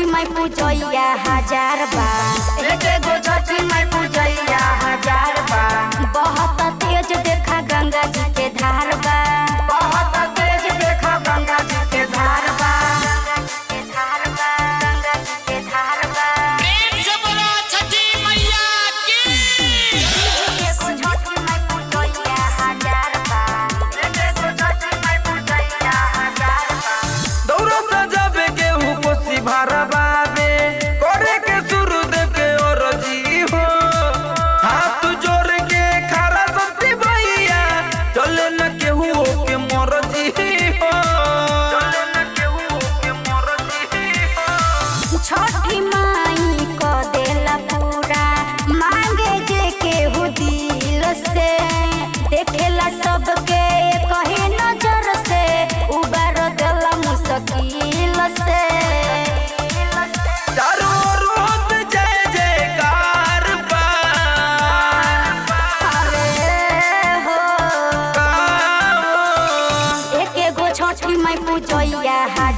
छठी माई पूजैया हज़ार बा एके गो छठी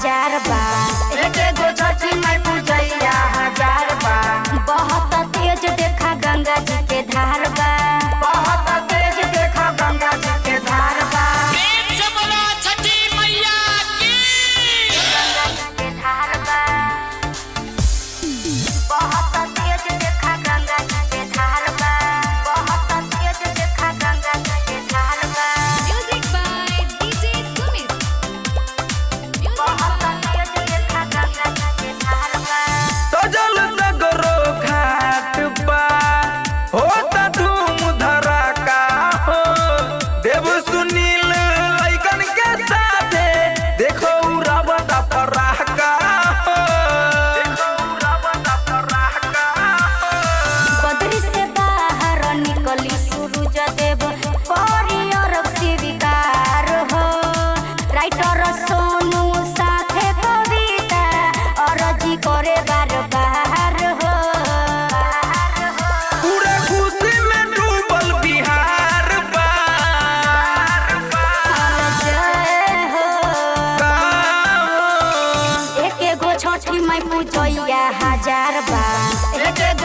chatterbox. बाबा